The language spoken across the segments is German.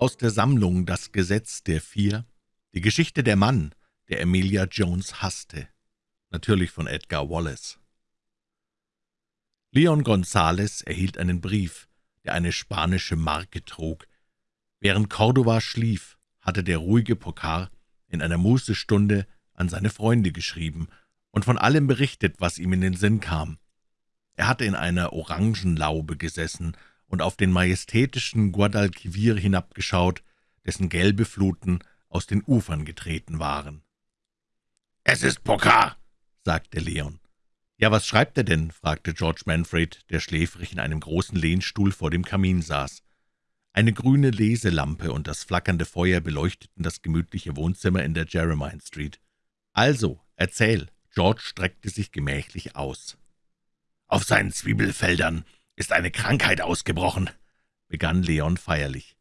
Aus der Sammlung »Das Gesetz der Vier« Die Geschichte der Mann, der Emilia Jones hasste. Natürlich von Edgar Wallace. Leon Gonzales erhielt einen Brief, der eine spanische Marke trug. Während Cordova schlief, hatte der ruhige Pokar in einer Mußestunde an seine Freunde geschrieben und von allem berichtet, was ihm in den Sinn kam. Er hatte in einer Orangenlaube gesessen und auf den majestätischen Guadalquivir hinabgeschaut, dessen gelbe Fluten aus den Ufern getreten waren. »Es ist Pokar«, sagte Leon. »Ja, was schreibt er denn?« fragte George Manfred, der schläfrig in einem großen Lehnstuhl vor dem Kamin saß. Eine grüne Leselampe und das flackernde Feuer beleuchteten das gemütliche Wohnzimmer in der Jeremiah Street. »Also, erzähl!« George streckte sich gemächlich aus. »Auf seinen Zwiebelfeldern ist eine Krankheit ausgebrochen«, begann Leon feierlich.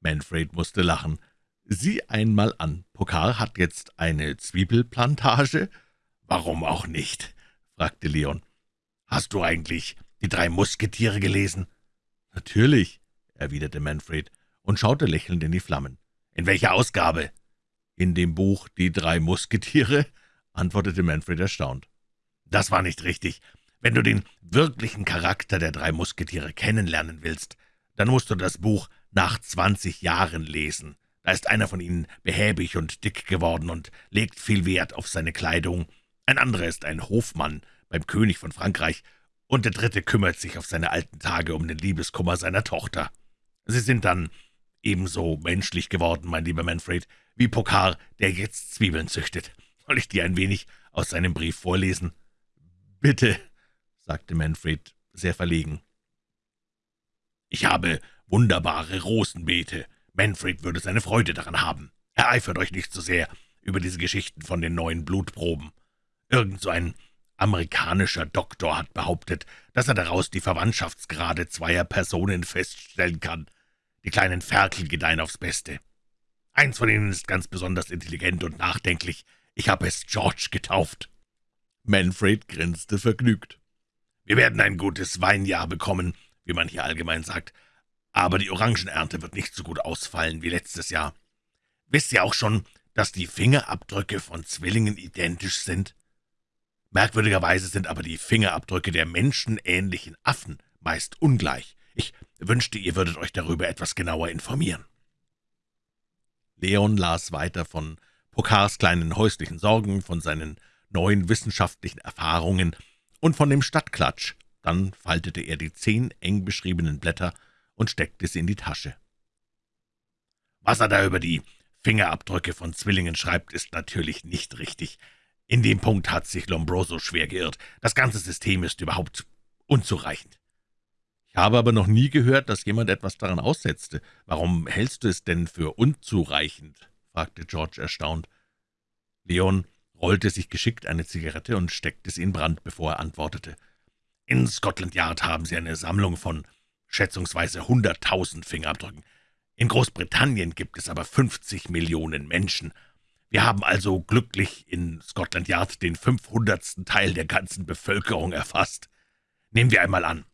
Manfred musste lachen. »Sieh einmal an, Pokar hat jetzt eine Zwiebelplantage?« »Warum auch nicht?« fragte Leon. »Hast du eigentlich die drei Musketiere gelesen?« »Natürlich«, erwiderte Manfred und schaute lächelnd in die Flammen. »In welcher Ausgabe?« »In dem Buch »Die drei Musketiere«, antwortete Manfred erstaunt. »Das war nicht richtig. Wenn du den wirklichen Charakter der drei Musketiere kennenlernen willst, dann musst du das Buch nach zwanzig Jahren lesen. Da ist einer von ihnen behäbig und dick geworden und legt viel Wert auf seine Kleidung. Ein anderer ist ein Hofmann beim König von Frankreich, und der dritte kümmert sich auf seine alten Tage um den Liebeskummer seiner Tochter. Sie sind dann ebenso menschlich geworden, mein lieber Manfred, wie Pokar, der jetzt Zwiebeln züchtet. Soll ich dir ein wenig aus seinem Brief vorlesen?« »Bitte«, sagte Manfred, sehr verlegen. »Ich habe wunderbare Rosenbeete. Manfred würde seine Freude daran haben. Ereifert euch nicht so sehr über diese Geschichten von den neuen Blutproben. Irgend so ein amerikanischer Doktor hat behauptet, dass er daraus die Verwandtschaftsgrade zweier Personen feststellen kann. Die kleinen Ferkel gedeihen aufs Beste. Eins von ihnen ist ganz besonders intelligent und nachdenklich. Ich habe es George getauft.« Manfred grinste vergnügt. »Wir werden ein gutes Weinjahr bekommen, wie man hier allgemein sagt, aber die Orangenernte wird nicht so gut ausfallen wie letztes Jahr. Wisst ihr auch schon, dass die Fingerabdrücke von Zwillingen identisch sind? Merkwürdigerweise sind aber die Fingerabdrücke der menschenähnlichen Affen meist ungleich. Ich wünschte, ihr würdet euch darüber etwas genauer informieren.« Leon las weiter von Pokars kleinen häuslichen Sorgen, von seinen neuen wissenschaftlichen Erfahrungen und von dem Stadtklatsch. Dann faltete er die zehn eng beschriebenen Blätter und steckte sie in die Tasche. »Was er da über die Fingerabdrücke von Zwillingen schreibt, ist natürlich nicht richtig. In dem Punkt hat sich Lombroso schwer geirrt. Das ganze System ist überhaupt unzureichend.« »Ich habe aber noch nie gehört, dass jemand etwas daran aussetzte. Warum hältst du es denn für unzureichend?« fragte George erstaunt. Leon rollte sich geschickt eine Zigarette und steckte sie in Brand, bevor er antwortete. »In Scotland Yard haben sie eine Sammlung von schätzungsweise hunderttausend Fingerabdrücken. In Großbritannien gibt es aber 50 Millionen Menschen. Wir haben also glücklich in Scotland Yard den fünfhundertsten Teil der ganzen Bevölkerung erfasst. Nehmen wir einmal an,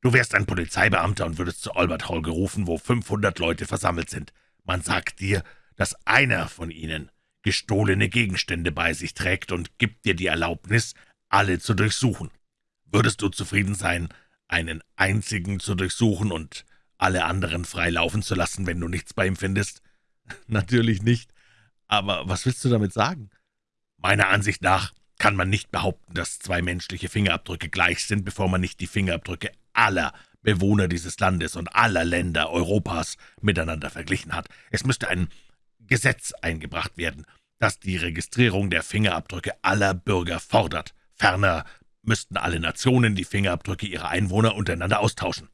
du wärst ein Polizeibeamter und würdest zu Albert Hall gerufen, wo 500 Leute versammelt sind. Man sagt dir, dass einer von ihnen gestohlene Gegenstände bei sich trägt und gibt dir die Erlaubnis, alle zu durchsuchen. Würdest du zufrieden sein, einen einzigen zu durchsuchen und alle anderen frei laufen zu lassen, wenn du nichts bei ihm findest? Natürlich nicht. Aber was willst du damit sagen? Meiner Ansicht nach kann man nicht behaupten, dass zwei menschliche Fingerabdrücke gleich sind, bevor man nicht die Fingerabdrücke aller Bewohner dieses Landes und aller Länder Europas miteinander verglichen hat. Es müsste ein Gesetz eingebracht werden, das die Registrierung der Fingerabdrücke aller Bürger fordert. Ferner müssten alle Nationen die Fingerabdrücke ihrer Einwohner untereinander austauschen.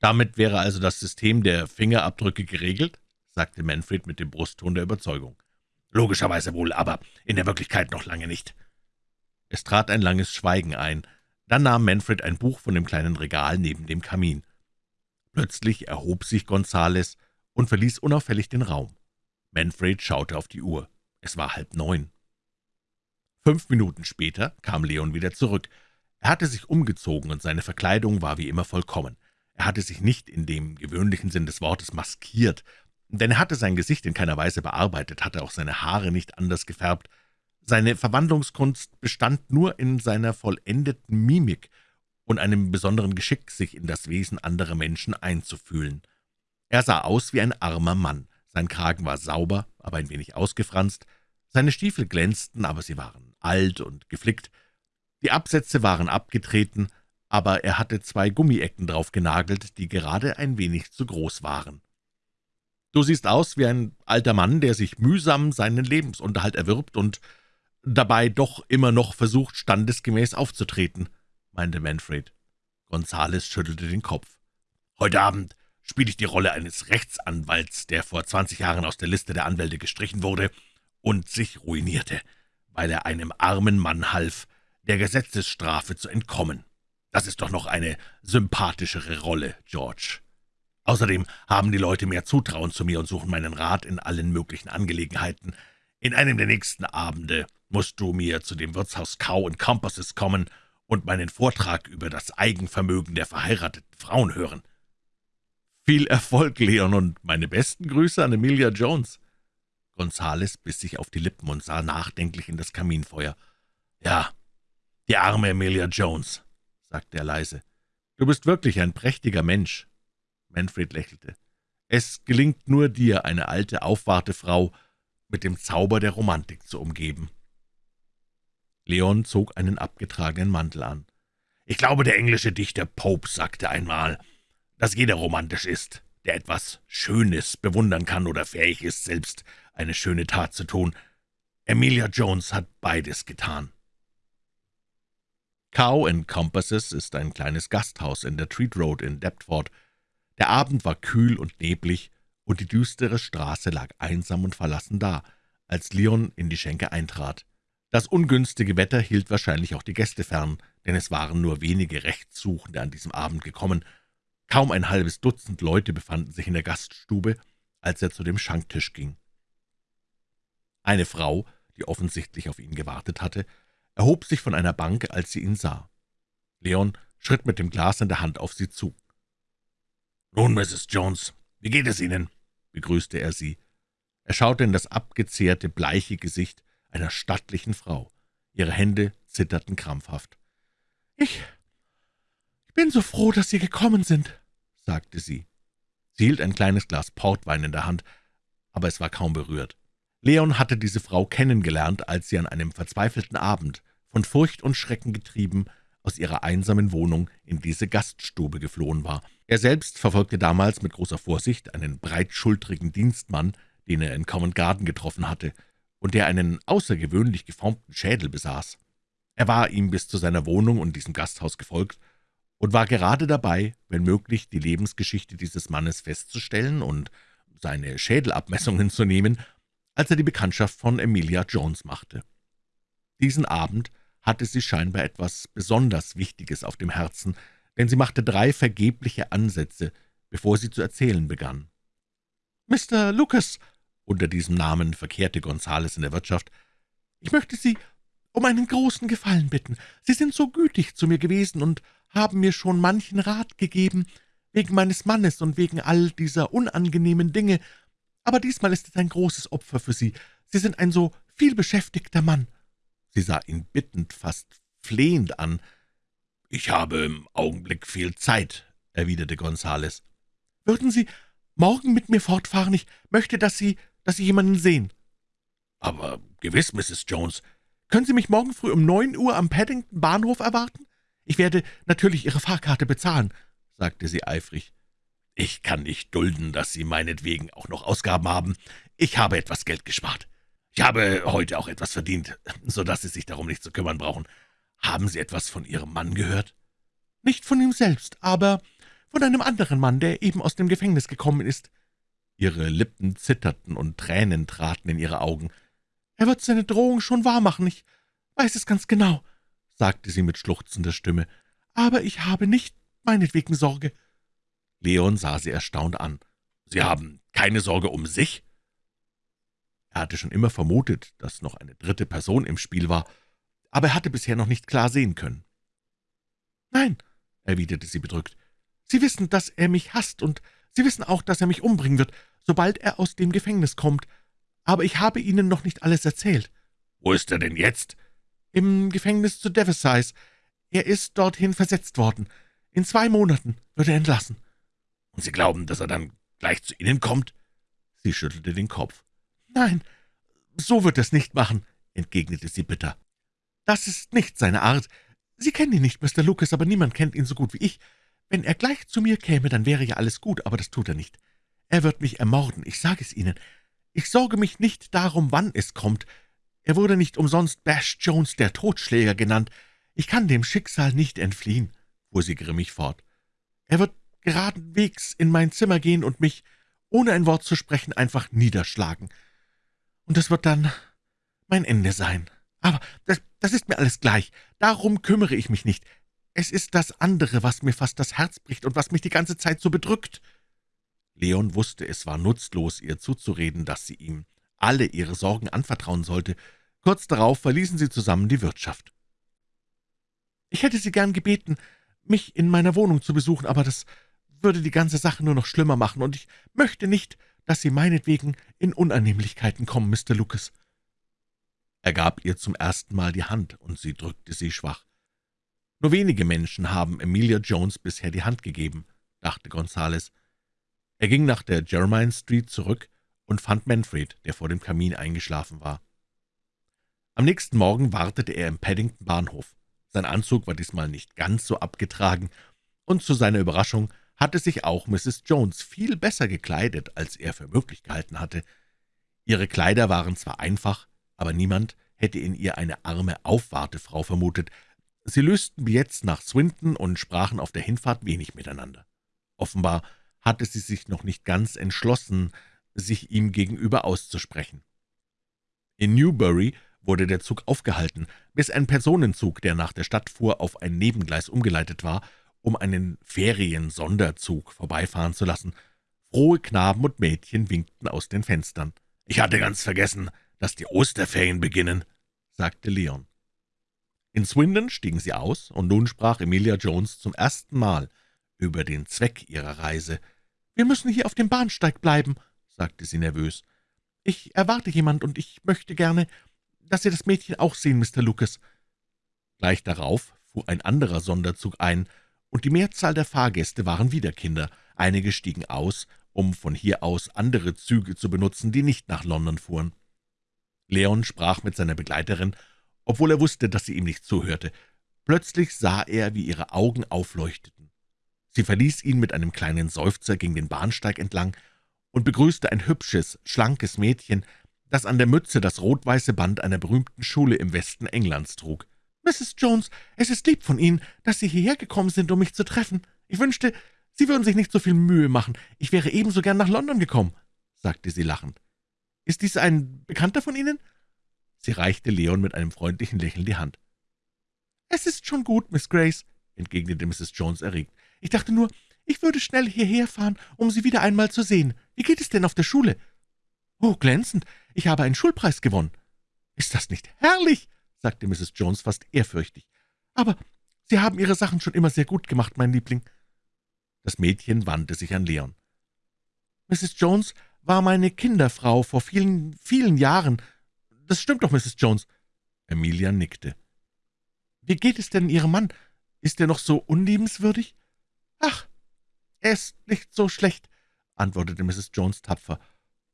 Damit wäre also das System der Fingerabdrücke geregelt? sagte Manfred mit dem Brustton der Überzeugung. »Logischerweise wohl, aber in der Wirklichkeit noch lange nicht.« Es trat ein langes Schweigen ein. Dann nahm Manfred ein Buch von dem kleinen Regal neben dem Kamin. Plötzlich erhob sich Gonzales und verließ unauffällig den Raum. Manfred schaute auf die Uhr. Es war halb neun. Fünf Minuten später kam Leon wieder zurück. Er hatte sich umgezogen, und seine Verkleidung war wie immer vollkommen. Er hatte sich nicht in dem gewöhnlichen Sinn des Wortes maskiert, denn er hatte sein Gesicht in keiner Weise bearbeitet, hatte auch seine Haare nicht anders gefärbt. Seine Verwandlungskunst bestand nur in seiner vollendeten Mimik und einem besonderen Geschick, sich in das Wesen anderer Menschen einzufühlen. Er sah aus wie ein armer Mann. Sein Kragen war sauber, aber ein wenig ausgefranst. Seine Stiefel glänzten, aber sie waren alt und geflickt. Die Absätze waren abgetreten, aber er hatte zwei Gummiecken drauf genagelt, die gerade ein wenig zu groß waren. »Du siehst aus wie ein alter Mann, der sich mühsam seinen Lebensunterhalt erwirbt und dabei doch immer noch versucht, standesgemäß aufzutreten«, meinte Manfred. Gonzales schüttelte den Kopf. »Heute Abend spiele ich die Rolle eines Rechtsanwalts, der vor zwanzig Jahren aus der Liste der Anwälte gestrichen wurde und sich ruinierte, weil er einem armen Mann half, der Gesetzesstrafe zu entkommen. Das ist doch noch eine sympathischere Rolle, George. Außerdem haben die Leute mehr Zutrauen zu mir und suchen meinen Rat in allen möglichen Angelegenheiten. In einem der nächsten Abende musst du mir zu dem Wirtshaus Cow Compasses kommen und meinen Vortrag über das Eigenvermögen der verheirateten Frauen hören. »Viel Erfolg, Leon, und meine besten Grüße an Emilia Jones.« Gonzales biss sich auf die Lippen und sah nachdenklich in das Kaminfeuer. »Ja, die arme Emilia Jones sagte er leise. »Du bist wirklich ein prächtiger Mensch.« Manfred lächelte. »Es gelingt nur dir, eine alte, aufwarte Frau mit dem Zauber der Romantik zu umgeben.« Leon zog einen abgetragenen Mantel an. »Ich glaube, der englische Dichter Pope sagte einmal, dass jeder romantisch ist, der etwas Schönes bewundern kann oder fähig ist, selbst eine schöne Tat zu tun. Emilia Jones hat beides getan.« Cow and Compasses ist ein kleines Gasthaus in der Treat Road in Deptford. Der Abend war kühl und neblig, und die düstere Straße lag einsam und verlassen da, als Leon in die Schenke eintrat. Das ungünstige Wetter hielt wahrscheinlich auch die Gäste fern, denn es waren nur wenige Rechtssuchende an diesem Abend gekommen. Kaum ein halbes Dutzend Leute befanden sich in der Gaststube, als er zu dem Schanktisch ging. Eine Frau, die offensichtlich auf ihn gewartet hatte, erhob sich von einer Bank, als sie ihn sah. Leon schritt mit dem Glas in der Hand auf sie zu. »Nun, Mrs. Jones, wie geht es Ihnen?« begrüßte er sie. Er schaute in das abgezehrte, bleiche Gesicht einer stattlichen Frau. Ihre Hände zitterten krampfhaft. »Ich ich bin so froh, dass Sie gekommen sind«, sagte sie. Sie hielt ein kleines Glas Portwein in der Hand, aber es war kaum berührt. Leon hatte diese Frau kennengelernt, als sie an einem verzweifelten Abend von Furcht und Schrecken getrieben, aus ihrer einsamen Wohnung in diese Gaststube geflohen war. Er selbst verfolgte damals mit großer Vorsicht einen breitschultrigen Dienstmann, den er in Covent Garden getroffen hatte, und der einen außergewöhnlich geformten Schädel besaß. Er war ihm bis zu seiner Wohnung und diesem Gasthaus gefolgt und war gerade dabei, wenn möglich, die Lebensgeschichte dieses Mannes festzustellen und seine Schädelabmessungen zu nehmen, als er die Bekanntschaft von Emilia Jones machte. Diesen Abend hatte sie scheinbar etwas besonders Wichtiges auf dem Herzen, denn sie machte drei vergebliche Ansätze, bevor sie zu erzählen begann. »Mr. Lucas«, unter diesem Namen verkehrte Gonzales in der Wirtschaft, »ich möchte Sie um einen großen Gefallen bitten. Sie sind so gütig zu mir gewesen und haben mir schon manchen Rat gegeben, wegen meines Mannes und wegen all dieser unangenehmen Dinge, aber diesmal ist es ein großes Opfer für Sie. Sie sind ein so vielbeschäftigter Mann.« Sie sah ihn bittend, fast flehend an. »Ich habe im Augenblick viel Zeit«, erwiderte Gonzales. »Würden Sie morgen mit mir fortfahren? Ich möchte, dass Sie, dass Sie jemanden sehen.« »Aber gewiss, Mrs. Jones. Können Sie mich morgen früh um neun Uhr am Paddington Bahnhof erwarten? Ich werde natürlich Ihre Fahrkarte bezahlen«, sagte sie eifrig. »Ich kann nicht dulden, dass Sie meinetwegen auch noch Ausgaben haben. Ich habe etwas Geld gespart. Ich habe heute auch etwas verdient, so dass Sie sich darum nicht zu kümmern brauchen. Haben Sie etwas von Ihrem Mann gehört?« »Nicht von ihm selbst, aber von einem anderen Mann, der eben aus dem Gefängnis gekommen ist.« Ihre Lippen zitterten und Tränen traten in ihre Augen. »Er wird seine Drohung schon wahrmachen, ich weiß es ganz genau«, sagte sie mit schluchzender Stimme. »Aber ich habe nicht meinetwegen Sorge.« Leon sah sie erstaunt an. »Sie haben keine Sorge um sich?« er hatte schon immer vermutet, dass noch eine dritte Person im Spiel war, aber er hatte bisher noch nicht klar sehen können. »Nein«, erwiderte sie bedrückt, »Sie wissen, dass er mich hasst, und Sie wissen auch, dass er mich umbringen wird. sobald er aus dem Gefängnis kommt. Aber ich habe Ihnen noch nicht alles erzählt.« »Wo ist er denn jetzt?« »Im Gefängnis zu Devonshire. Er ist dorthin versetzt worden. In zwei Monaten wird er entlassen.« »Und Sie glauben, dass er dann gleich zu Ihnen kommt?« Sie schüttelte den Kopf. »Nein, so wird er es nicht machen«, entgegnete sie bitter. »Das ist nicht seine Art. Sie kennen ihn nicht, Mr. Lucas, aber niemand kennt ihn so gut wie ich. Wenn er gleich zu mir käme, dann wäre ja alles gut, aber das tut er nicht. Er wird mich ermorden, ich sage es Ihnen. Ich sorge mich nicht darum, wann es kommt. Er wurde nicht umsonst Bash Jones, der Totschläger, genannt. Ich kann dem Schicksal nicht entfliehen«, fuhr sie grimmig fort. »Er wird geradenwegs in mein Zimmer gehen und mich, ohne ein Wort zu sprechen, einfach niederschlagen. Und das wird dann mein Ende sein. Aber das, das ist mir alles gleich. Darum kümmere ich mich nicht. Es ist das andere, was mir fast das Herz bricht und was mich die ganze Zeit so bedrückt.« Leon wusste, es war nutzlos, ihr zuzureden, dass sie ihm alle ihre Sorgen anvertrauen sollte. Kurz darauf verließen sie zusammen die Wirtschaft. »Ich hätte Sie gern gebeten, mich in meiner Wohnung zu besuchen, aber das würde die ganze Sache nur noch schlimmer machen, und ich möchte nicht, dass Sie meinetwegen in Unannehmlichkeiten kommen, Mr. Lucas.« Er gab ihr zum ersten Mal die Hand, und sie drückte sie schwach. »Nur wenige Menschen haben Emilia Jones bisher die Hand gegeben«, dachte Gonzales. Er ging nach der Jermyn Street zurück und fand Manfred, der vor dem Kamin eingeschlafen war. Am nächsten Morgen wartete er im Paddington Bahnhof. Sein Anzug war diesmal nicht ganz so abgetragen, und zu seiner Überraschung hatte sich auch Mrs. Jones viel besser gekleidet, als er für möglich gehalten hatte. Ihre Kleider waren zwar einfach, aber niemand hätte in ihr eine arme Aufwartefrau vermutet, Sie lösten Billets nach Swinton und sprachen auf der Hinfahrt wenig miteinander. Offenbar hatte sie sich noch nicht ganz entschlossen, sich ihm gegenüber auszusprechen. In Newbury wurde der Zug aufgehalten, bis ein Personenzug, der nach der Stadt fuhr, auf ein Nebengleis umgeleitet war, um einen Ferien-Sonderzug vorbeifahren zu lassen. Frohe Knaben und Mädchen winkten aus den Fenstern. »Ich hatte ganz vergessen, dass die Osterferien beginnen«, sagte Leon. In Swindon stiegen sie aus, und nun sprach Emilia Jones zum ersten Mal über den Zweck ihrer Reise. »Wir müssen hier auf dem Bahnsteig bleiben«, sagte sie nervös. »Ich erwarte jemand, und ich möchte gerne, dass Sie das Mädchen auch sehen, Mr. Lucas.« Gleich darauf fuhr ein anderer Sonderzug ein, und die Mehrzahl der Fahrgäste waren wieder Kinder. Einige stiegen aus, um von hier aus andere Züge zu benutzen, die nicht nach London fuhren. Leon sprach mit seiner Begleiterin obwohl er wusste, dass sie ihm nicht zuhörte. Plötzlich sah er, wie ihre Augen aufleuchteten. Sie verließ ihn mit einem kleinen Seufzer, ging den Bahnsteig entlang und begrüßte ein hübsches, schlankes Mädchen, das an der Mütze das rot-weiße Band einer berühmten Schule im Westen Englands trug. »Mrs. Jones, es ist lieb von Ihnen, dass Sie hierher gekommen sind, um mich zu treffen. Ich wünschte, Sie würden sich nicht so viel Mühe machen. Ich wäre ebenso gern nach London gekommen«, sagte sie lachend. »Ist dies ein Bekannter von Ihnen?« Sie reichte Leon mit einem freundlichen Lächeln die Hand. »Es ist schon gut, Miss Grace«, entgegnete Mrs. Jones erregt. »Ich dachte nur, ich würde schnell hierher fahren, um Sie wieder einmal zu sehen. Wie geht es denn auf der Schule?« »Oh, glänzend. Ich habe einen Schulpreis gewonnen.« »Ist das nicht herrlich?« Sagte Mrs. Jones fast ehrfürchtig. »Aber Sie haben Ihre Sachen schon immer sehr gut gemacht, mein Liebling.« Das Mädchen wandte sich an Leon. »Mrs. Jones war meine Kinderfrau vor vielen, vielen Jahren. Das stimmt doch, Mrs. Jones.« Emilia nickte. »Wie geht es denn Ihrem Mann? Ist er noch so unliebenswürdig?« »Ach, er ist nicht so schlecht«, antwortete Mrs. Jones tapfer.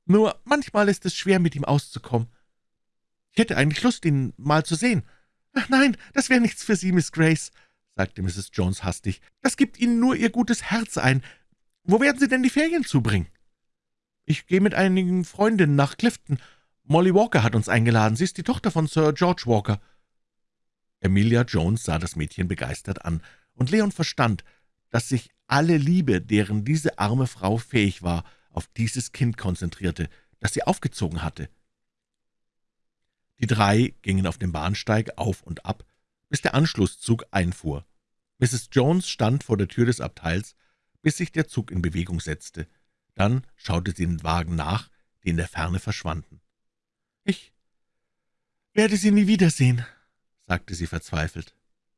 »Nur manchmal ist es schwer, mit ihm auszukommen. Ich hätte eigentlich Lust, ihn mal zu sehen.« »Ach nein, das wäre nichts für Sie, Miss Grace«, sagte Mrs. Jones hastig. »Das gibt Ihnen nur Ihr gutes Herz ein. Wo werden Sie denn die Ferien zubringen?« »Ich gehe mit einigen Freundinnen nach Clifton Molly Walker hat uns eingeladen. Sie ist die Tochter von Sir George Walker.« Emilia Jones sah das Mädchen begeistert an, und Leon verstand, dass sich alle Liebe, deren diese arme Frau fähig war, auf dieses Kind konzentrierte, das sie aufgezogen hatte. Die drei gingen auf dem Bahnsteig auf und ab, bis der Anschlusszug einfuhr. Mrs. Jones stand vor der Tür des Abteils, bis sich der Zug in Bewegung setzte. Dann schaute sie den Wagen nach, die in der Ferne verschwanden. »Ich werde Sie nie wiedersehen«, sagte sie verzweifelt.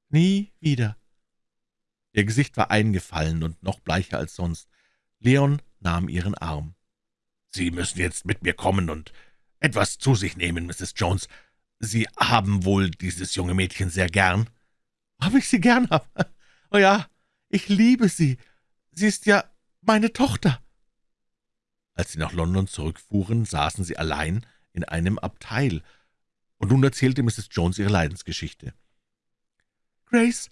»Nie wieder.« Ihr Gesicht war eingefallen und noch bleicher als sonst. Leon nahm ihren Arm. »Sie müssen jetzt mit mir kommen und etwas zu sich nehmen, Mrs. Jones. Sie haben wohl dieses junge Mädchen sehr gern?« »Ob ich sie gern habe? Oh ja, ich liebe sie. Sie ist ja meine Tochter.« Als sie nach London zurückfuhren, saßen sie allein in einem Abteil, und nun erzählte Mrs. Jones ihre Leidensgeschichte. »Grace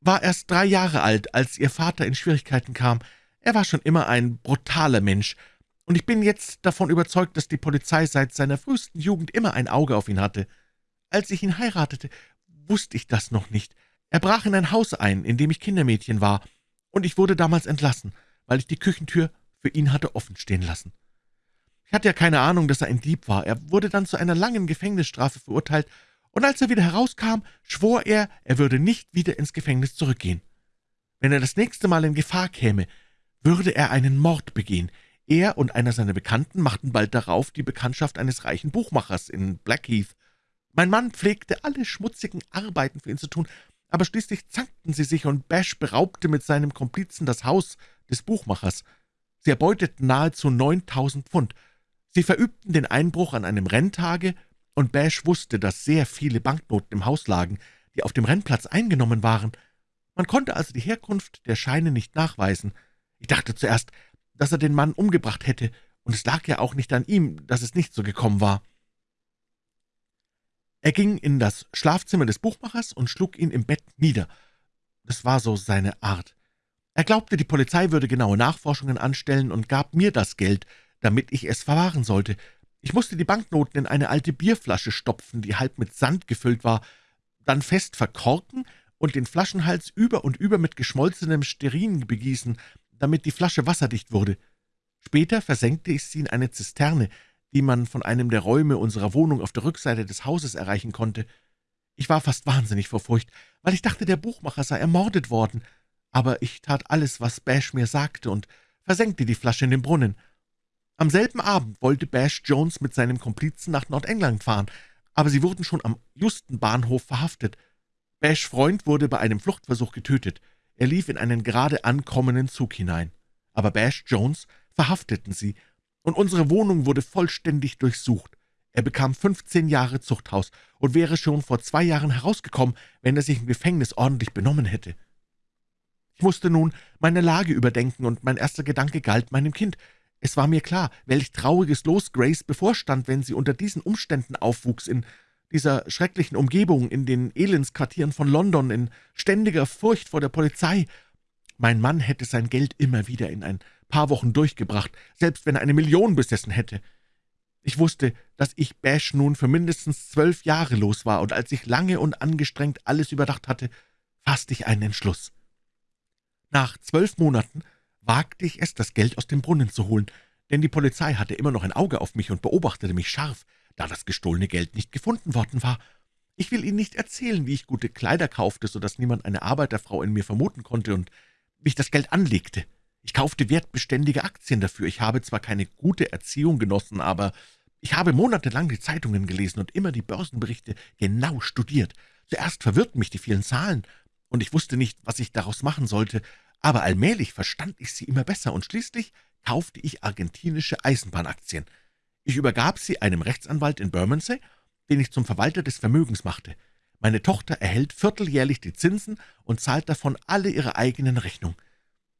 war erst drei Jahre alt, als ihr Vater in Schwierigkeiten kam. Er war schon immer ein brutaler Mensch, und ich bin jetzt davon überzeugt, dass die Polizei seit seiner frühesten Jugend immer ein Auge auf ihn hatte. Als ich ihn heiratete, wusste ich das noch nicht. Er brach in ein Haus ein, in dem ich Kindermädchen war, und ich wurde damals entlassen, weil ich die Küchentür für ihn hatte offen stehen lassen. Ich hatte ja keine Ahnung, dass er ein Dieb war. Er wurde dann zu einer langen Gefängnisstrafe verurteilt, und als er wieder herauskam, schwor er, er würde nicht wieder ins Gefängnis zurückgehen. Wenn er das nächste Mal in Gefahr käme, würde er einen Mord begehen. Er und einer seiner Bekannten machten bald darauf die Bekanntschaft eines reichen Buchmachers in Blackheath. Mein Mann pflegte alle schmutzigen Arbeiten für ihn zu tun, aber schließlich zankten sie sich, und Bash beraubte mit seinem Komplizen das Haus des Buchmachers. Sie erbeuteten nahezu neuntausend Pfund. Sie verübten den Einbruch an einem Renntage, und Bash wusste, dass sehr viele Banknoten im Haus lagen, die auf dem Rennplatz eingenommen waren. Man konnte also die Herkunft der Scheine nicht nachweisen. Ich dachte zuerst, dass er den Mann umgebracht hätte, und es lag ja auch nicht an ihm, dass es nicht so gekommen war. Er ging in das Schlafzimmer des Buchmachers und schlug ihn im Bett nieder. Das war so seine Art. Er glaubte, die Polizei würde genaue Nachforschungen anstellen und gab mir das Geld, damit ich es verwahren sollte. Ich musste die Banknoten in eine alte Bierflasche stopfen, die halb mit Sand gefüllt war, dann fest verkorken und den Flaschenhals über und über mit geschmolzenem Sterin begießen, damit die Flasche wasserdicht wurde. Später versenkte ich sie in eine Zisterne, die man von einem der Räume unserer Wohnung auf der Rückseite des Hauses erreichen konnte. Ich war fast wahnsinnig vor Furcht, weil ich dachte, der Buchmacher sei ermordet worden, aber ich tat alles, was Bash mir sagte, und versenkte die Flasche in den Brunnen. Am selben Abend wollte Bash Jones mit seinem Komplizen nach Nordengland fahren, aber sie wurden schon am Justenbahnhof verhaftet. Bash' Freund wurde bei einem Fluchtversuch getötet. Er lief in einen gerade ankommenden Zug hinein. Aber Bash Jones verhafteten sie, und unsere Wohnung wurde vollständig durchsucht. Er bekam 15 Jahre Zuchthaus und wäre schon vor zwei Jahren herausgekommen, wenn er sich im Gefängnis ordentlich benommen hätte. Ich musste nun meine Lage überdenken, und mein erster Gedanke galt meinem Kind. Es war mir klar, welch trauriges Los Grace bevorstand, wenn sie unter diesen Umständen aufwuchs, in dieser schrecklichen Umgebung, in den Elendsquartieren von London, in ständiger Furcht vor der Polizei. Mein Mann hätte sein Geld immer wieder in ein paar Wochen durchgebracht, selbst wenn er eine Million besessen hätte. Ich wusste, dass ich Bash nun für mindestens zwölf Jahre los war, und als ich lange und angestrengt alles überdacht hatte, fasste ich einen Entschluss. Nach zwölf Monaten wagte ich es, das Geld aus dem Brunnen zu holen, denn die Polizei hatte immer noch ein Auge auf mich und beobachtete mich scharf da das gestohlene Geld nicht gefunden worden war. Ich will Ihnen nicht erzählen, wie ich gute Kleider kaufte, so dass niemand eine Arbeiterfrau in mir vermuten konnte und wie ich das Geld anlegte. Ich kaufte wertbeständige Aktien dafür. Ich habe zwar keine gute Erziehung genossen, aber ich habe monatelang die Zeitungen gelesen und immer die Börsenberichte genau studiert. Zuerst verwirrten mich die vielen Zahlen, und ich wusste nicht, was ich daraus machen sollte, aber allmählich verstand ich sie immer besser, und schließlich kaufte ich argentinische Eisenbahnaktien. Ich übergab sie einem Rechtsanwalt in Bermondsey, den ich zum Verwalter des Vermögens machte. Meine Tochter erhält vierteljährlich die Zinsen und zahlt davon alle ihre eigenen Rechnungen.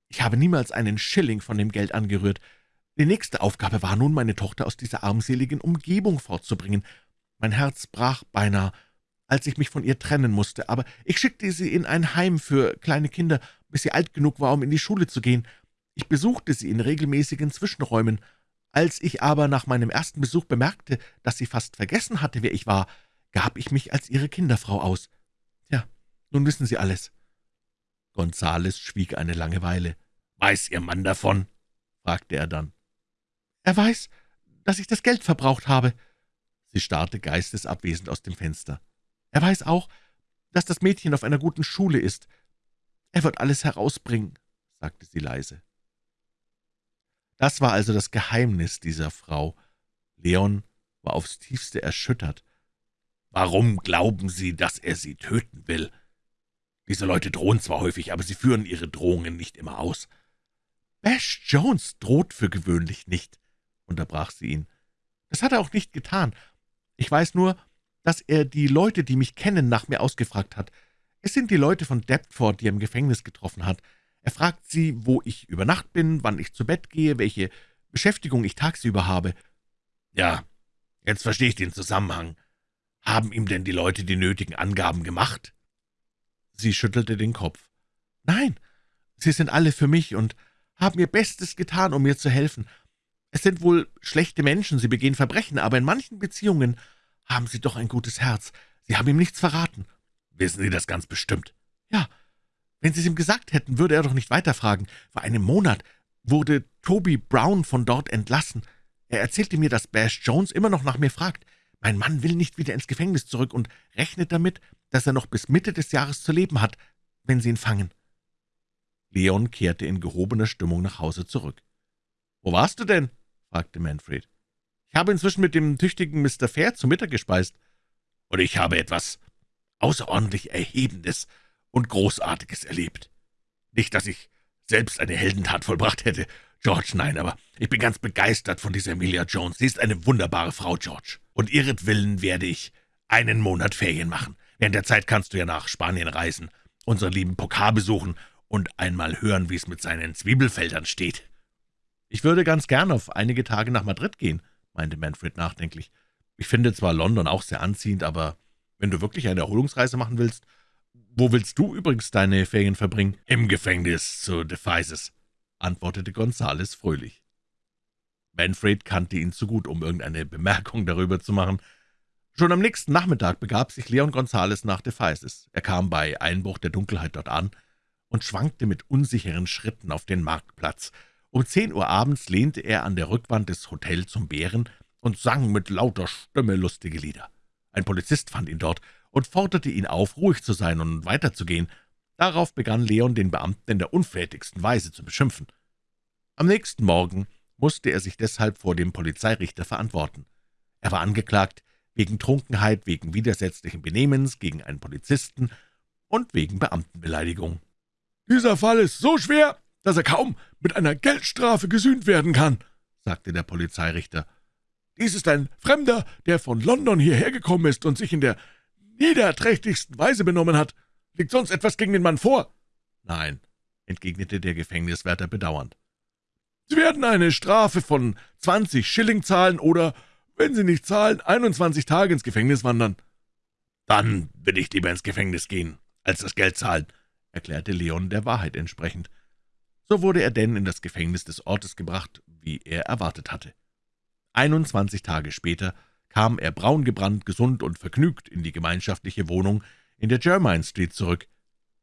Ich habe niemals einen Schilling von dem Geld angerührt. Die nächste Aufgabe war nun, meine Tochter aus dieser armseligen Umgebung fortzubringen. Mein Herz brach beinahe, als ich mich von ihr trennen musste, aber ich schickte sie in ein Heim für kleine Kinder, bis sie alt genug war, um in die Schule zu gehen. Ich besuchte sie in regelmäßigen Zwischenräumen, als ich aber nach meinem ersten Besuch bemerkte, dass sie fast vergessen hatte, wer ich war, gab ich mich als ihre Kinderfrau aus. Ja, nun wissen Sie alles.« Gonzales schwieg eine lange Weile. »Weiß Ihr Mann davon?« fragte er dann. »Er weiß, dass ich das Geld verbraucht habe.« Sie starrte geistesabwesend aus dem Fenster. »Er weiß auch, dass das Mädchen auf einer guten Schule ist. Er wird alles herausbringen«, sagte sie leise. Das war also das Geheimnis dieser Frau. Leon war aufs tiefste erschüttert. »Warum glauben Sie, dass er Sie töten will? Diese Leute drohen zwar häufig, aber sie führen ihre Drohungen nicht immer aus.« »Bash Jones droht für gewöhnlich nicht. unterbrach sie ihn. »Das hat er auch nicht getan. Ich weiß nur, dass er die Leute, die mich kennen, nach mir ausgefragt hat. Es sind die Leute von Deptford, die er im Gefängnis getroffen hat. Er fragt sie, wo ich über Nacht bin, wann ich zu Bett gehe, welche Beschäftigung ich tagsüber habe.« »Ja, jetzt verstehe ich den Zusammenhang. Haben ihm denn die Leute die nötigen Angaben gemacht?« Sie schüttelte den Kopf. »Nein, sie sind alle für mich und haben ihr Bestes getan, um mir zu helfen. Es sind wohl schlechte Menschen, sie begehen Verbrechen, aber in manchen Beziehungen haben Sie doch ein gutes Herz. Sie haben ihm nichts verraten.« »Wissen Sie das ganz bestimmt?« »Ja. Wenn Sie es ihm gesagt hätten, würde er doch nicht weiterfragen. Vor einem Monat wurde Toby Brown von dort entlassen. Er erzählte mir, dass Bash Jones immer noch nach mir fragt. Mein Mann will nicht wieder ins Gefängnis zurück und rechnet damit, dass er noch bis Mitte des Jahres zu leben hat, wenn Sie ihn fangen.« Leon kehrte in gehobener Stimmung nach Hause zurück. »Wo warst du denn?« fragte Manfred. »Ich habe inzwischen mit dem tüchtigen Mr. Fair zu Mittag gespeist.« »Und ich habe etwas außerordentlich Erhebendes und Großartiges erlebt. Nicht, dass ich selbst eine Heldentat vollbracht hätte, George, nein, aber ich bin ganz begeistert von dieser Emilia Jones. Sie ist eine wunderbare Frau, George. Und ihretwillen werde ich einen Monat Ferien machen. Während der Zeit kannst du ja nach Spanien reisen, unseren lieben Pokar besuchen und einmal hören, wie es mit seinen Zwiebelfeldern steht.« »Ich würde ganz gern auf einige Tage nach Madrid gehen«, meinte Manfred nachdenklich. »Ich finde zwar London auch sehr anziehend, aber wenn du wirklich eine Erholungsreise machen willst, wo willst du übrigens deine Ferien verbringen?« »Im Gefängnis zu Devices«, antwortete Gonzales fröhlich. Manfred kannte ihn zu gut, um irgendeine Bemerkung darüber zu machen. Schon am nächsten Nachmittag begab sich Leon Gonzales nach Devices. Er kam bei Einbruch der Dunkelheit dort an und schwankte mit unsicheren Schritten auf den Marktplatz, um zehn Uhr abends lehnte er an der Rückwand des Hotels zum Bären und sang mit lauter Stimme lustige Lieder. Ein Polizist fand ihn dort und forderte ihn auf, ruhig zu sein und weiterzugehen. Darauf begann Leon, den Beamten in der unflätigsten Weise zu beschimpfen. Am nächsten Morgen musste er sich deshalb vor dem Polizeirichter verantworten. Er war angeklagt wegen Trunkenheit, wegen widersetzlichen Benehmens gegen einen Polizisten und wegen Beamtenbeleidigung. »Dieser Fall ist so schwer, dass er kaum mit einer Geldstrafe gesühnt werden kann«, sagte der Polizeirichter. »Dies ist ein Fremder, der von London hierher gekommen ist und sich in der niederträchtigsten Weise benommen hat. Liegt sonst etwas gegen den Mann vor?« »Nein«, entgegnete der Gefängniswärter bedauernd. »Sie werden eine Strafe von 20 Schilling zahlen oder, wenn Sie nicht zahlen, 21 Tage ins Gefängnis wandern.« »Dann will ich lieber ins Gefängnis gehen, als das Geld zahlen«, erklärte Leon der Wahrheit entsprechend. So wurde er denn in das Gefängnis des Ortes gebracht, wie er erwartet hatte. 21 Tage später kam er braungebrannt, gesund und vergnügt in die gemeinschaftliche Wohnung in der Jermyn Street zurück.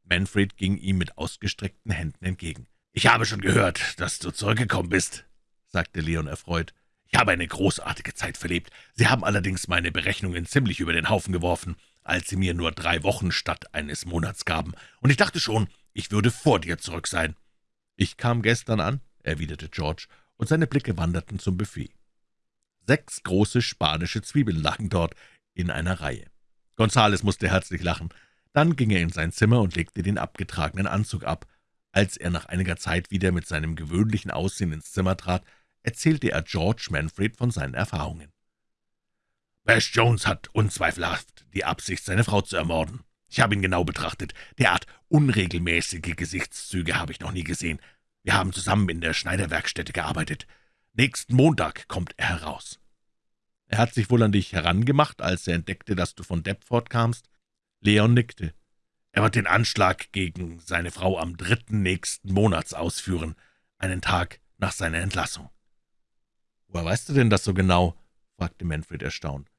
Manfred ging ihm mit ausgestreckten Händen entgegen. »Ich habe schon gehört, dass du zurückgekommen bist«, sagte Leon erfreut. »Ich habe eine großartige Zeit verlebt. Sie haben allerdings meine Berechnungen ziemlich über den Haufen geworfen, als Sie mir nur drei Wochen statt eines Monats gaben, und ich dachte schon, ich würde vor dir zurück sein.« »Ich kam gestern an«, erwiderte George, und seine Blicke wanderten zum Buffet. Sechs große spanische Zwiebeln lagen dort in einer Reihe. Gonzales musste herzlich lachen. Dann ging er in sein Zimmer und legte den abgetragenen Anzug ab. Als er nach einiger Zeit wieder mit seinem gewöhnlichen Aussehen ins Zimmer trat, erzählte er George Manfred von seinen Erfahrungen. »Bash Jones hat unzweifelhaft die Absicht, seine Frau zu ermorden. Ich habe ihn genau betrachtet. Derart unregelmäßige Gesichtszüge habe ich noch nie gesehen. Wir haben zusammen in der Schneiderwerkstätte gearbeitet. Nächsten Montag kommt er heraus.« »Er hat sich wohl an dich herangemacht, als er entdeckte, dass du von Deptford kamst?« Leon nickte. »Er wird den Anschlag gegen seine Frau am dritten nächsten Monats ausführen, einen Tag nach seiner Entlassung.« »Woher weißt du denn das so genau?« fragte Manfred erstaunt.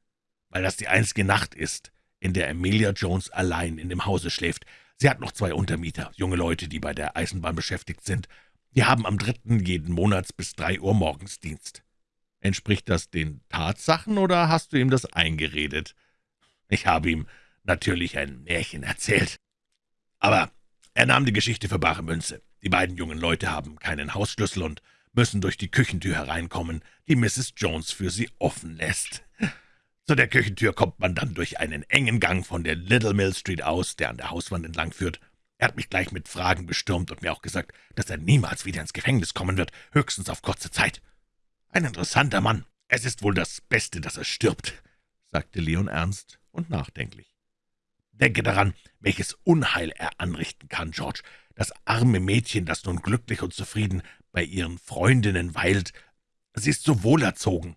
»Weil das die einzige Nacht ist, in der Amelia Jones allein in dem Hause schläft. Sie hat noch zwei Untermieter, junge Leute, die bei der Eisenbahn beschäftigt sind. Wir haben am dritten jeden Monats bis drei Uhr morgens Dienst.« »Entspricht das den Tatsachen, oder hast du ihm das eingeredet?« »Ich habe ihm natürlich ein Märchen erzählt. Aber er nahm die Geschichte für bare Münze. Die beiden jungen Leute haben keinen Hausschlüssel und müssen durch die Küchentür hereinkommen, die Mrs. Jones für sie offen lässt. Zu der Küchentür kommt man dann durch einen engen Gang von der Little Mill Street aus, der an der Hauswand entlang führt. Er hat mich gleich mit Fragen bestürmt und mir auch gesagt, dass er niemals wieder ins Gefängnis kommen wird, höchstens auf kurze Zeit. »Ein interessanter Mann. Es ist wohl das Beste, dass er stirbt«, sagte Leon ernst und nachdenklich. »Denke daran, welches Unheil er anrichten kann, George. Das arme Mädchen, das nun glücklich und zufrieden bei ihren Freundinnen weilt, sie ist so wohlerzogen.«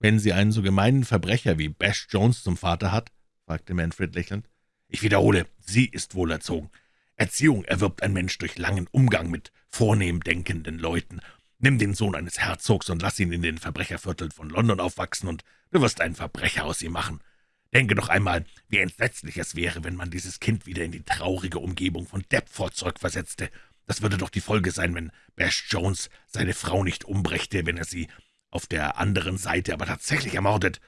»Wenn sie einen so gemeinen Verbrecher wie Bash Jones zum Vater hat?« fragte Manfred lächelnd. »Ich wiederhole, sie ist wohlerzogen. Erziehung erwirbt ein Mensch durch langen Umgang mit vornehm denkenden Leuten. Nimm den Sohn eines Herzogs und lass ihn in den Verbrechervierteln von London aufwachsen, und du wirst einen Verbrecher aus ihm machen. Denke doch einmal, wie entsetzlich es wäre, wenn man dieses Kind wieder in die traurige Umgebung von Deptford zurückversetzte. Das würde doch die Folge sein, wenn Bash Jones seine Frau nicht umbrächte, wenn er sie auf der anderen Seite aber tatsächlich ermordet.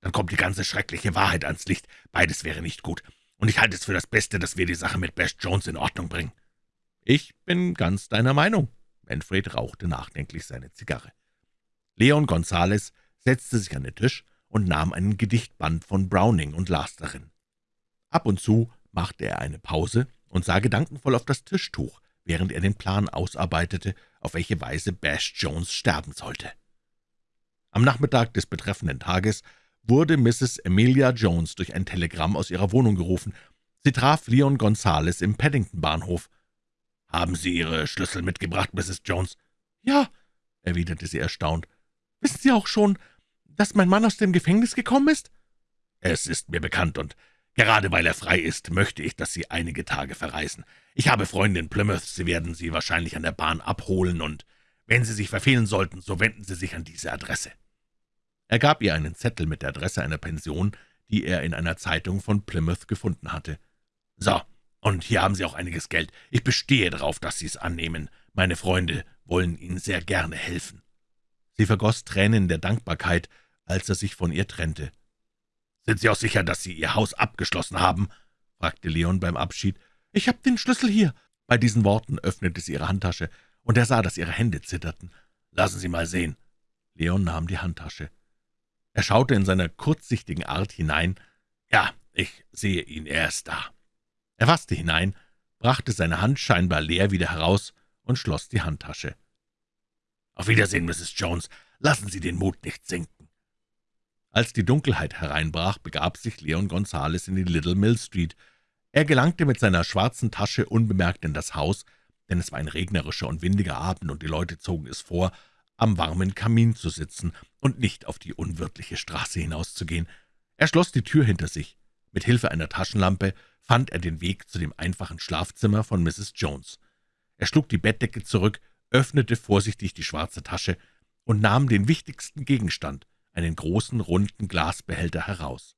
Dann kommt die ganze schreckliche Wahrheit ans Licht. Beides wäre nicht gut. Und ich halte es für das Beste, dass wir die Sache mit Bash Jones in Ordnung bringen.« »Ich bin ganz deiner Meinung.« Manfred rauchte nachdenklich seine Zigarre. Leon Gonzales setzte sich an den Tisch und nahm einen Gedichtband von Browning und las darin. Ab und zu machte er eine Pause und sah gedankenvoll auf das Tischtuch, während er den Plan ausarbeitete, auf welche Weise Bash Jones sterben sollte. Am Nachmittag des betreffenden Tages wurde Mrs. Emilia Jones durch ein Telegramm aus ihrer Wohnung gerufen. Sie traf Leon Gonzales im Paddington-Bahnhof. »Haben Sie Ihre Schlüssel mitgebracht, Mrs. Jones?« »Ja«, erwiderte sie erstaunt. »Wissen Sie auch schon, dass mein Mann aus dem Gefängnis gekommen ist?« »Es ist mir bekannt, und gerade weil er frei ist, möchte ich, dass Sie einige Tage verreisen. Ich habe Freunde in Plymouth, Sie werden Sie wahrscheinlich an der Bahn abholen, und wenn Sie sich verfehlen sollten, so wenden Sie sich an diese Adresse.« Er gab ihr einen Zettel mit der Adresse einer Pension, die er in einer Zeitung von Plymouth gefunden hatte. »So, und hier haben Sie auch einiges Geld. Ich bestehe darauf, dass Sie es annehmen. Meine Freunde wollen Ihnen sehr gerne helfen.« Sie vergoss Tränen der Dankbarkeit, als er sich von ihr trennte. »Sind Sie auch sicher, dass Sie Ihr Haus abgeschlossen haben?« fragte Leon beim Abschied. »Ich habe den Schlüssel hier.« Bei diesen Worten öffnete sie ihre Handtasche, und er sah, dass ihre Hände zitterten. »Lassen Sie mal sehen.« Leon nahm die Handtasche. Er schaute in seiner kurzsichtigen Art hinein. »Ja, ich sehe ihn, er ist da.« er fasste hinein, brachte seine Hand scheinbar leer wieder heraus und schloss die Handtasche. »Auf Wiedersehen, Mrs. Jones. Lassen Sie den Mut nicht sinken.« Als die Dunkelheit hereinbrach, begab sich Leon Gonzales in die Little Mill Street. Er gelangte mit seiner schwarzen Tasche unbemerkt in das Haus, denn es war ein regnerischer und windiger Abend, und die Leute zogen es vor, am warmen Kamin zu sitzen und nicht auf die unwirtliche Straße hinauszugehen. Er schloss die Tür hinter sich. Mit Hilfe einer Taschenlampe fand er den Weg zu dem einfachen Schlafzimmer von Mrs. Jones. Er schlug die Bettdecke zurück, öffnete vorsichtig die schwarze Tasche und nahm den wichtigsten Gegenstand, einen großen, runden Glasbehälter, heraus.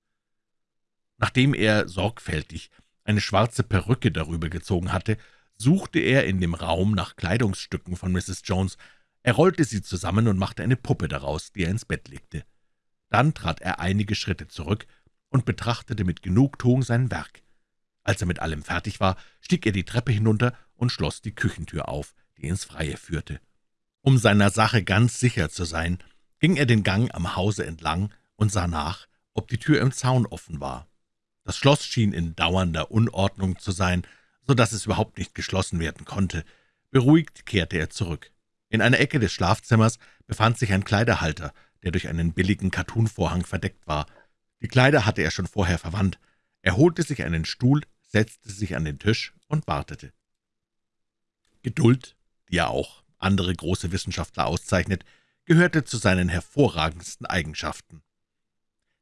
Nachdem er sorgfältig eine schwarze Perücke darüber gezogen hatte, suchte er in dem Raum nach Kleidungsstücken von Mrs. Jones. Er rollte sie zusammen und machte eine Puppe daraus, die er ins Bett legte. Dann trat er einige Schritte zurück und betrachtete mit Genugtuung sein Werk. Als er mit allem fertig war, stieg er die Treppe hinunter und schloss die Küchentür auf, die ins Freie führte. Um seiner Sache ganz sicher zu sein, ging er den Gang am Hause entlang und sah nach, ob die Tür im Zaun offen war. Das Schloss schien in dauernder Unordnung zu sein, so dass es überhaupt nicht geschlossen werden konnte. Beruhigt kehrte er zurück. In einer Ecke des Schlafzimmers befand sich ein Kleiderhalter, der durch einen billigen Kattunvorhang verdeckt war. Die Kleider hatte er schon vorher verwandt. Er holte sich einen Stuhl, setzte sich an den Tisch und wartete. Geduld, die ja auch andere große Wissenschaftler auszeichnet, gehörte zu seinen hervorragendsten Eigenschaften.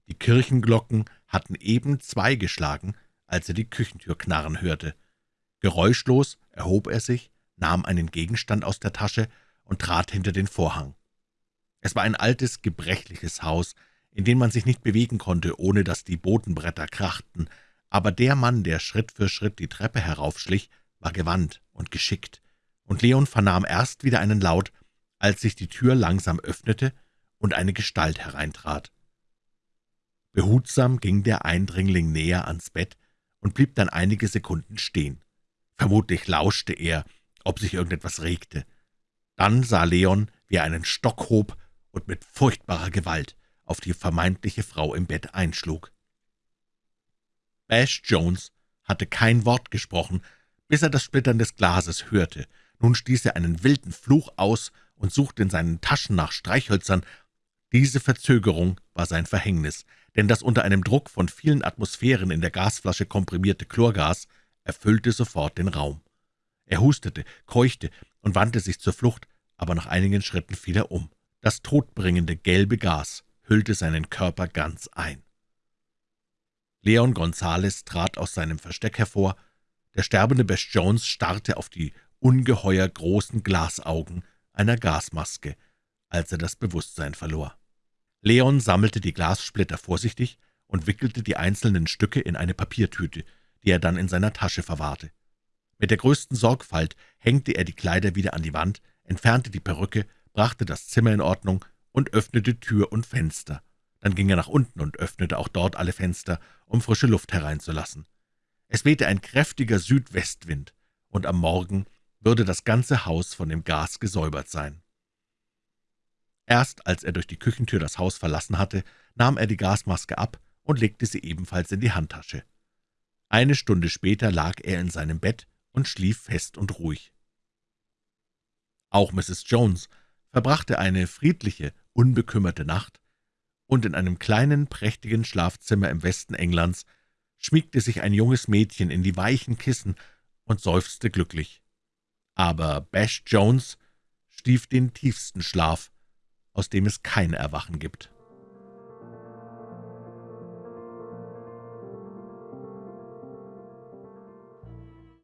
Die Kirchenglocken hatten eben zwei geschlagen, als er die Küchentür knarren hörte. Geräuschlos erhob er sich, nahm einen Gegenstand aus der Tasche und trat hinter den Vorhang. Es war ein altes, gebrechliches Haus, in dem man sich nicht bewegen konnte, ohne dass die Bodenbretter krachten, aber der Mann, der Schritt für Schritt die Treppe heraufschlich, war gewandt und geschickt, und Leon vernahm erst wieder einen Laut, als sich die Tür langsam öffnete und eine Gestalt hereintrat. Behutsam ging der Eindringling näher ans Bett und blieb dann einige Sekunden stehen. Vermutlich lauschte er, ob sich irgendetwas regte. Dann sah Leon, wie er einen Stock hob und mit furchtbarer Gewalt auf die vermeintliche Frau im Bett einschlug. Bash Jones hatte kein Wort gesprochen, bis er das Splittern des Glases hörte. Nun stieß er einen wilden Fluch aus und suchte in seinen Taschen nach Streichhölzern. Diese Verzögerung war sein Verhängnis, denn das unter einem Druck von vielen Atmosphären in der Gasflasche komprimierte Chlorgas erfüllte sofort den Raum. Er hustete, keuchte und wandte sich zur Flucht, aber nach einigen Schritten fiel er um. Das todbringende gelbe Gas hüllte seinen Körper ganz ein. Leon Gonzales trat aus seinem Versteck hervor. Der sterbende Bess Jones starrte auf die ungeheuer großen Glasaugen einer Gasmaske, als er das Bewusstsein verlor. Leon sammelte die Glassplitter vorsichtig und wickelte die einzelnen Stücke in eine Papiertüte, die er dann in seiner Tasche verwahrte. Mit der größten Sorgfalt hängte er die Kleider wieder an die Wand, entfernte die Perücke, brachte das Zimmer in Ordnung und öffnete Tür und Fenster. Dann ging er nach unten und öffnete auch dort alle Fenster, um frische Luft hereinzulassen. Es wehte ein kräftiger Südwestwind, und am Morgen würde das ganze Haus von dem Gas gesäubert sein. Erst als er durch die Küchentür das Haus verlassen hatte, nahm er die Gasmaske ab und legte sie ebenfalls in die Handtasche. Eine Stunde später lag er in seinem Bett und schlief fest und ruhig. Auch Mrs. Jones verbrachte eine friedliche, unbekümmerte Nacht, und in einem kleinen, prächtigen Schlafzimmer im Westen Englands schmiegte sich ein junges Mädchen in die weichen Kissen und seufzte glücklich. Aber Bash Jones stief den tiefsten Schlaf, aus dem es kein Erwachen gibt.